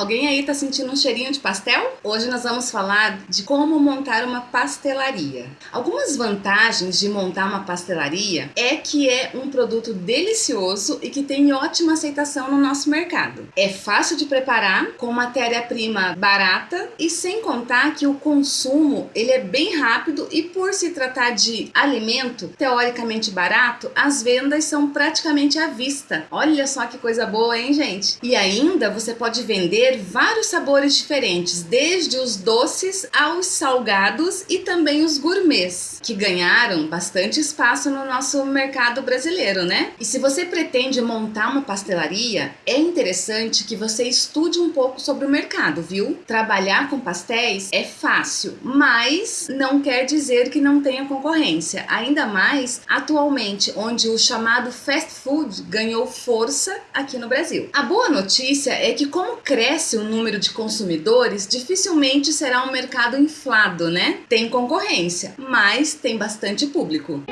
Alguém aí tá sentindo um cheirinho de pastel? Hoje nós vamos falar de como montar uma pastelaria. Algumas vantagens de montar uma pastelaria é que é um produto delicioso e que tem ótima aceitação no nosso mercado. É fácil de preparar, com matéria-prima barata e sem contar que o consumo ele é bem rápido e por se tratar de alimento teoricamente barato, as vendas são praticamente à vista. Olha só que coisa boa, hein, gente? E ainda você pode vender vários sabores diferentes, desde os doces aos salgados e também os gourmets, que ganharam bastante espaço no nosso mercado brasileiro, né? E se você pretende montar uma pastelaria, é interessante que você estude um pouco sobre o mercado, viu? Trabalhar com pastéis é fácil, mas não quer dizer que não tenha concorrência, ainda mais atualmente, onde o chamado fast food ganhou força aqui no Brasil. A boa notícia é que como cresce cresce o número de consumidores, dificilmente será um mercado inflado, né? Tem concorrência, mas tem bastante público.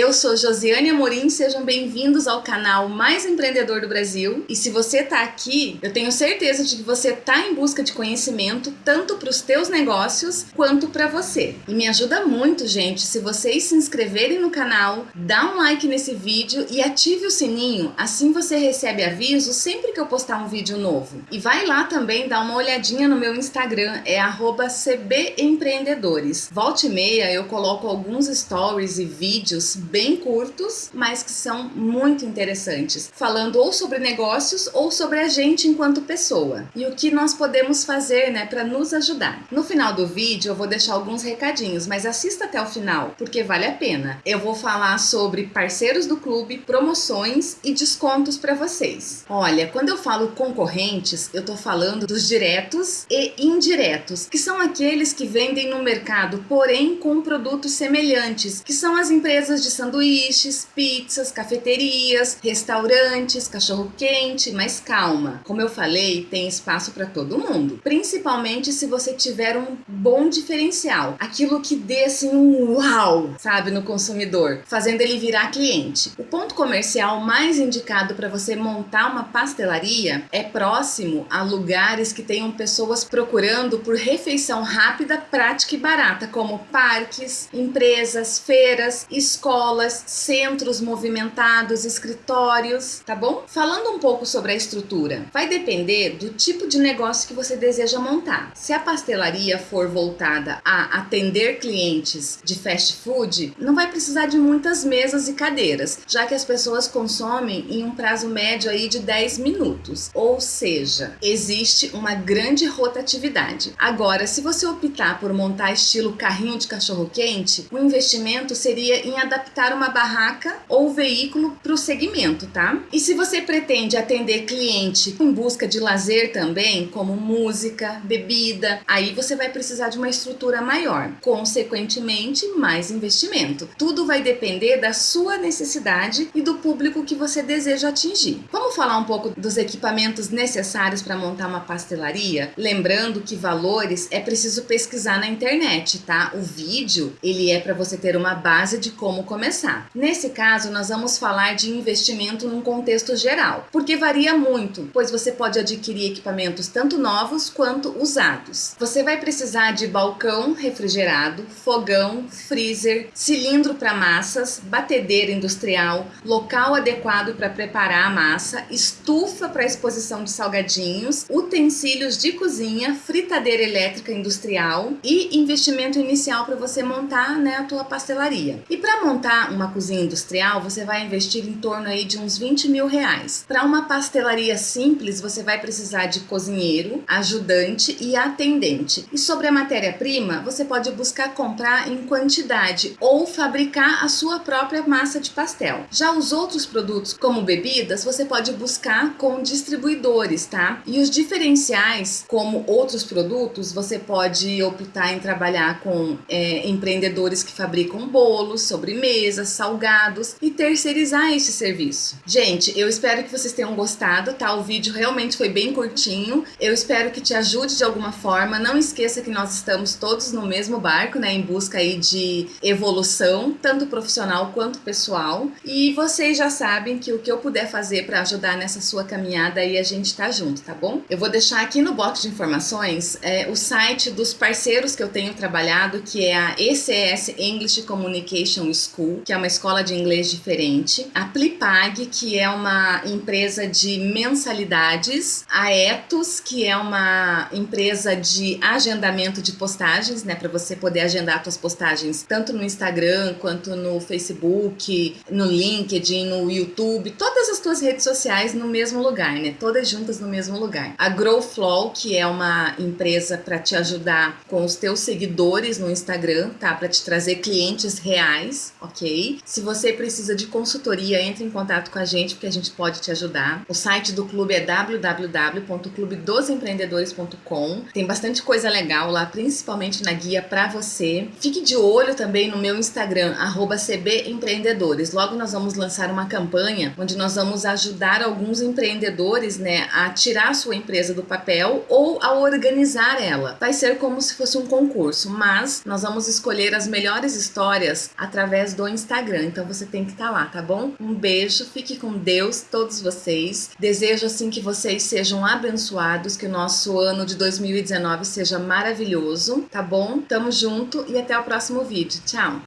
Eu sou Josiane Amorim, sejam bem-vindos ao canal mais empreendedor do Brasil. E se você está aqui, eu tenho certeza de que você está em busca de conhecimento tanto para os teus negócios quanto para você. E me ajuda muito, gente, se vocês se inscreverem no canal, dá um like nesse vídeo e ative o sininho, assim você recebe aviso sempre que eu postar um vídeo novo. E vai lá também dar uma olhadinha no meu Instagram, é @cbempreendedores. Volte e meia eu coloco alguns stories e vídeos bem curtos, mas que são muito interessantes, falando ou sobre negócios ou sobre a gente enquanto pessoa e o que nós podemos fazer, né, para nos ajudar. No final do vídeo eu vou deixar alguns recadinhos, mas assista até o final, porque vale a pena. Eu vou falar sobre parceiros do clube, promoções e descontos para vocês. Olha, quando eu falo concorrentes, eu tô falando dos diretos e indiretos, que são aqueles que vendem no mercado, porém com produtos semelhantes, que são as empresas de sanduíches, pizzas, cafeterias, restaurantes, cachorro-quente, mas calma. Como eu falei, tem espaço para todo mundo, principalmente se você tiver um bom diferencial, aquilo que dê assim um uau, sabe, no consumidor, fazendo ele virar cliente. O ponto comercial mais indicado para você montar uma pastelaria é próximo a lugares que tenham pessoas procurando por refeição rápida, prática e barata, como parques, empresas, feiras, escolas, escolas, centros movimentados, escritórios, tá bom? Falando um pouco sobre a estrutura, vai depender do tipo de negócio que você deseja montar. Se a pastelaria for voltada a atender clientes de fast food, não vai precisar de muitas mesas e cadeiras, já que as pessoas consomem em um prazo médio aí de 10 minutos. Ou seja, existe uma grande rotatividade. Agora, se você optar por montar estilo carrinho de cachorro quente, o investimento seria em adaptar adaptar uma barraca ou veículo para o segmento, tá? E se você pretende atender cliente em busca de lazer também, como música, bebida, aí você vai precisar de uma estrutura maior, consequentemente mais investimento. Tudo vai depender da sua necessidade e do público que você deseja atingir. Vamos falar um pouco dos equipamentos necessários para montar uma pastelaria? Lembrando que valores é preciso pesquisar na internet, tá? O vídeo, ele é para você ter uma base de como começar começar. Nesse caso, nós vamos falar de investimento num contexto geral, porque varia muito, pois você pode adquirir equipamentos tanto novos quanto usados. Você vai precisar de balcão refrigerado, fogão, freezer, cilindro para massas, batedeira industrial, local adequado para preparar a massa, estufa para exposição de salgadinhos, utensílios de cozinha, fritadeira elétrica industrial e investimento inicial para você montar né, a tua pastelaria. E para montar uma cozinha industrial, você vai investir em torno aí de uns 20 mil reais. Para uma pastelaria simples, você vai precisar de cozinheiro, ajudante e atendente. E sobre a matéria-prima, você pode buscar comprar em quantidade ou fabricar a sua própria massa de pastel. Já os outros produtos, como bebidas, você pode buscar com distribuidores, tá? E os diferenciais, como outros produtos, você pode optar em trabalhar com é, empreendedores que fabricam bolos, sobremesas, sobremesas, salgados e terceirizar esse serviço. Gente, eu espero que vocês tenham gostado, tá? O vídeo realmente foi bem curtinho. Eu espero que te ajude de alguma forma. Não esqueça que nós estamos todos no mesmo barco, né? Em busca aí de evolução, tanto profissional quanto pessoal. E vocês já sabem que o que eu puder fazer para ajudar nessa sua caminhada aí, a gente tá junto, tá bom? Eu vou deixar aqui no box de informações é, o site dos parceiros que eu tenho trabalhado, que é a ECS English Communication School, que é uma escola de inglês diferente, a Plipag, que é uma empresa de mensalidades, a Etos, que é uma empresa de agendamento de postagens, né, para você poder agendar suas postagens tanto no Instagram quanto no Facebook, no LinkedIn, no YouTube, todas as tuas redes sociais no mesmo lugar, né, todas juntas no mesmo lugar. A Growflow, que é uma empresa para te ajudar com os teus seguidores no Instagram, tá, para te trazer clientes reais, Se você precisa de consultoria, entre em contato com a gente porque a gente pode te ajudar. O site do clube é www.clubedosempreendedores.com. Tem bastante coisa legal lá, principalmente na guia para você. Fique de olho também no meu Instagram, @cbempreendedores. Logo nós vamos lançar uma campanha onde nós vamos ajudar alguns empreendedores, né, a tirar a sua empresa do papel ou a organizar ela. Vai ser como se fosse um concurso, mas nós vamos escolher as melhores histórias através do Instagram. Então você tem que estar tá lá, tá bom? Um beijo, fique com Deus, todos vocês. Desejo assim que vocês sejam abençoados, que o nosso ano de 2019 seja maravilhoso, tá bom? Tamo junto e até o próximo vídeo. Tchau!